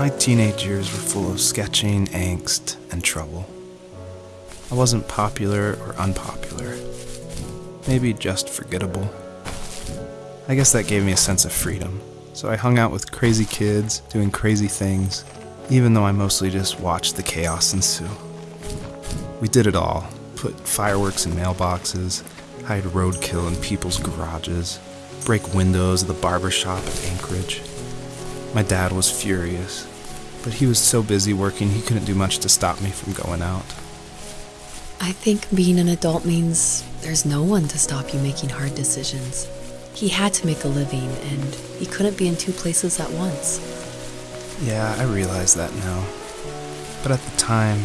My teenage years were full of sketching, angst, and trouble. I wasn't popular or unpopular. Maybe just forgettable. I guess that gave me a sense of freedom. So I hung out with crazy kids, doing crazy things, even though I mostly just watched the chaos ensue. We did it all put fireworks in mailboxes, hide roadkill in people's garages, break windows of the barber shop at Anchorage. My dad was furious, but he was so busy working he couldn't do much to stop me from going out. I think being an adult means there's no one to stop you making hard decisions. He had to make a living, and he couldn't be in two places at once. Yeah, I realize that now. But at the time,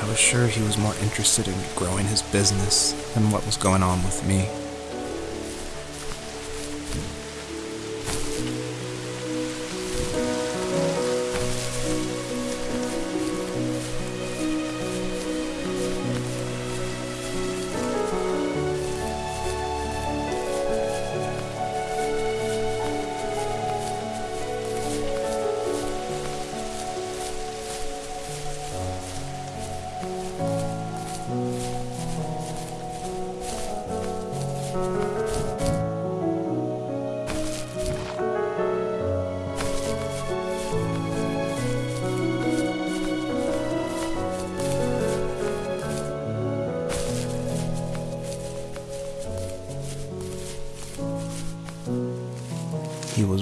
I was sure he was more interested in growing his business than what was going on with me.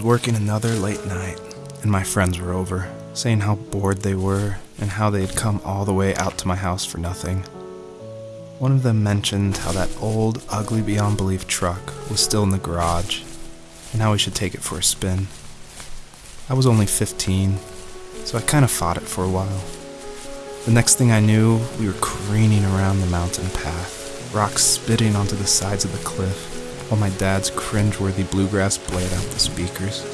Working another late night, and my friends were over, saying how bored they were and how they had come all the way out to my house for nothing. One of them mentioned how that old, ugly beyond belief truck was still in the garage, and how we should take it for a spin. I was only 15, so I kind of fought it for a while. The next thing I knew, we were careening around the mountain path, rocks spitting onto the sides of the cliff, while my dad's cringeworthy bluegrass played out the speakers.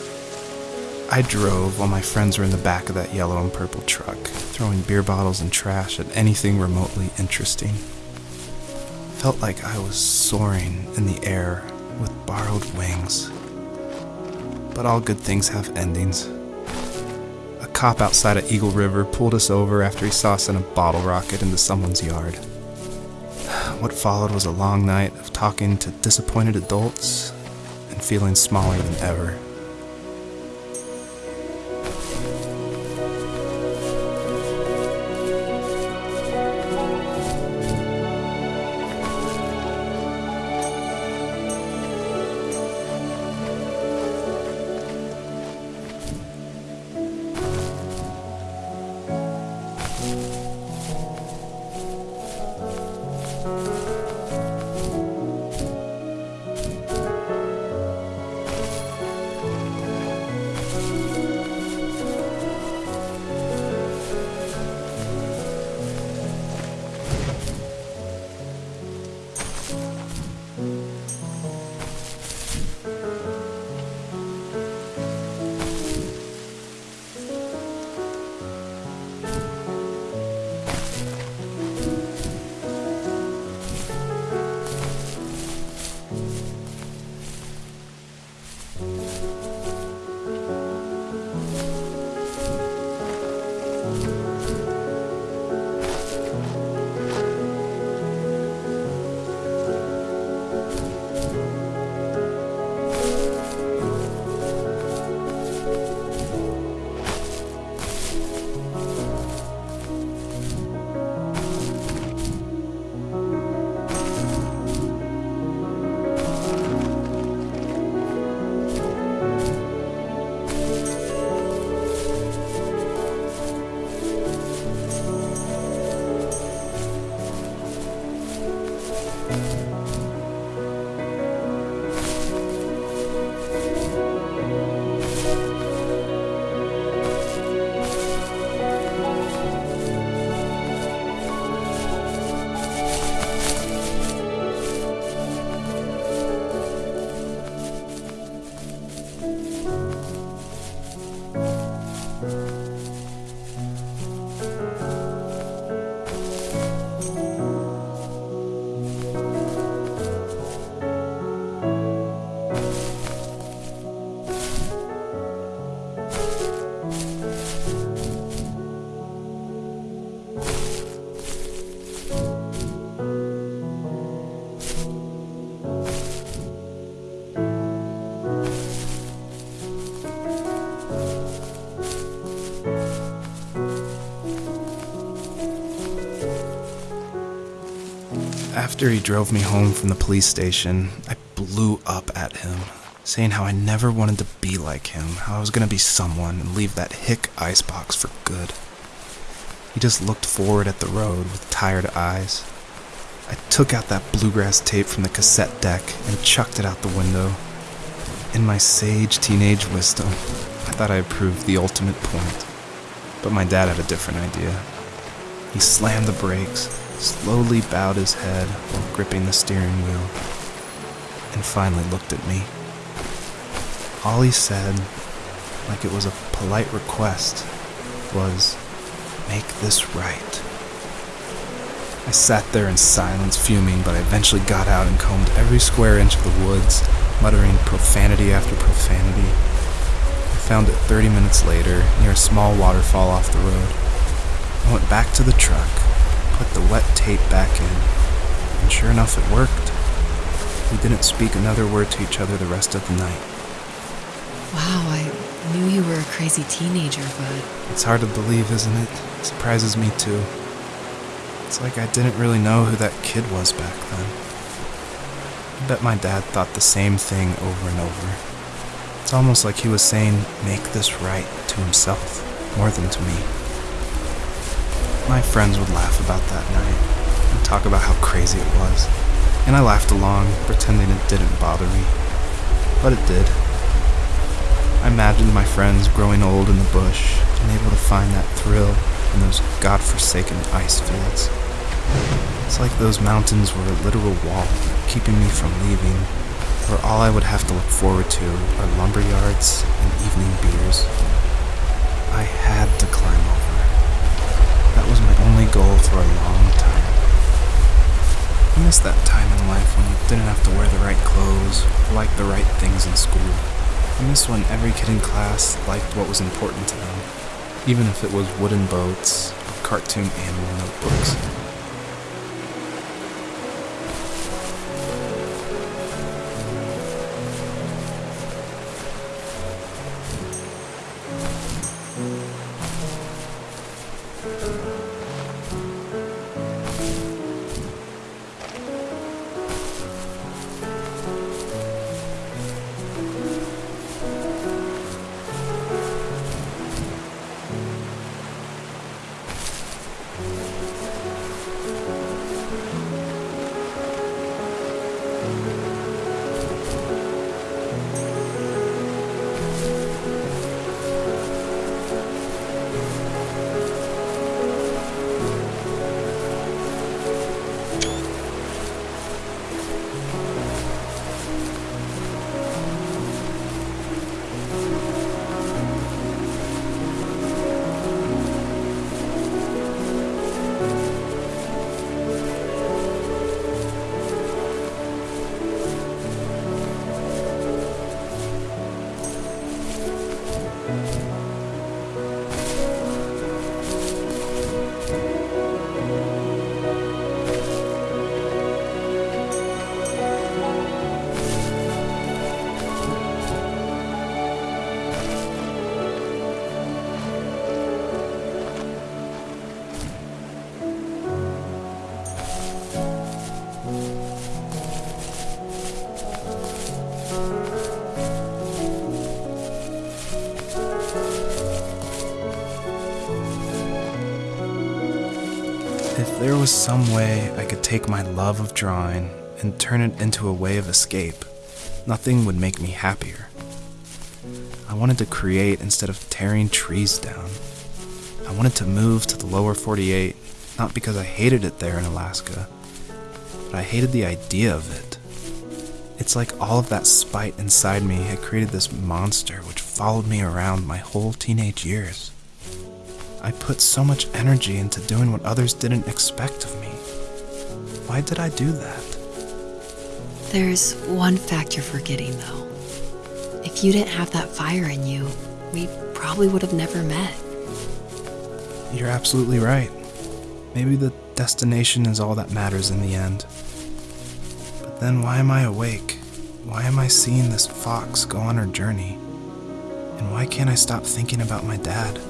I drove while my friends were in the back of that yellow and purple truck, throwing beer bottles and trash at anything remotely interesting. Felt like I was soaring in the air with borrowed wings. But all good things have endings. A cop outside of Eagle River pulled us over after he saw us in a bottle rocket into someone's yard. What followed was a long night of talking to disappointed adults and feeling smaller than ever. After he drove me home from the police station, I blew up at him, saying how I never wanted to be like him, how I was going to be someone and leave that hick icebox for good. He just looked forward at the road with tired eyes. I took out that bluegrass tape from the cassette deck and chucked it out the window. In my sage teenage wisdom, I thought I had proved the ultimate point. But my dad had a different idea. He slammed the brakes, slowly bowed his head while gripping the steering wheel, and finally looked at me. All he said, like it was a polite request, was, Make this right. I sat there in silence, fuming, but I eventually got out and combed every square inch of the woods, muttering profanity after profanity. I found it 30 minutes later, near a small waterfall off the road. I went back to the truck, put the wet tape back in, and sure enough, it worked. We didn't speak another word to each other the rest of the night. Wow, I knew you were a crazy teenager, but It's hard to believe, isn't it? Surprises me too. It's like I didn't really know who that kid was back then. I bet my dad thought the same thing over and over. It's almost like he was saying, make this right to himself, more than to me. My friends would laugh about that night and talk about how crazy it was, and I laughed along, pretending it didn't bother me. But it did. I imagined my friends growing old in the bush and able to find that thrill in those godforsaken ice fields. It's like those mountains were a literal wall keeping me from leaving, where all I would have to look forward to are lumber yards and evening beers. I had to climb. That was my only goal for a long time. I miss that time in life when you didn't have to wear the right clothes like the right things in school. I miss when every kid in class liked what was important to them, even if it was wooden boats or cartoon animal notebooks. Was some way I could take my love of drawing and turn it into a way of escape, nothing would make me happier. I wanted to create instead of tearing trees down. I wanted to move to the lower 48, not because I hated it there in Alaska, but I hated the idea of it. It's like all of that spite inside me had created this monster which followed me around my whole teenage years. I put so much energy into doing what others didn't expect of me. Why did I do that? there's one fact you're forgetting, though. If you didn't have that fire in you, we probably would have never met. You're absolutely right. Maybe the destination is all that matters in the end. But then why am I awake? Why am I seeing this fox go on her journey? And why can't I stop thinking about my dad?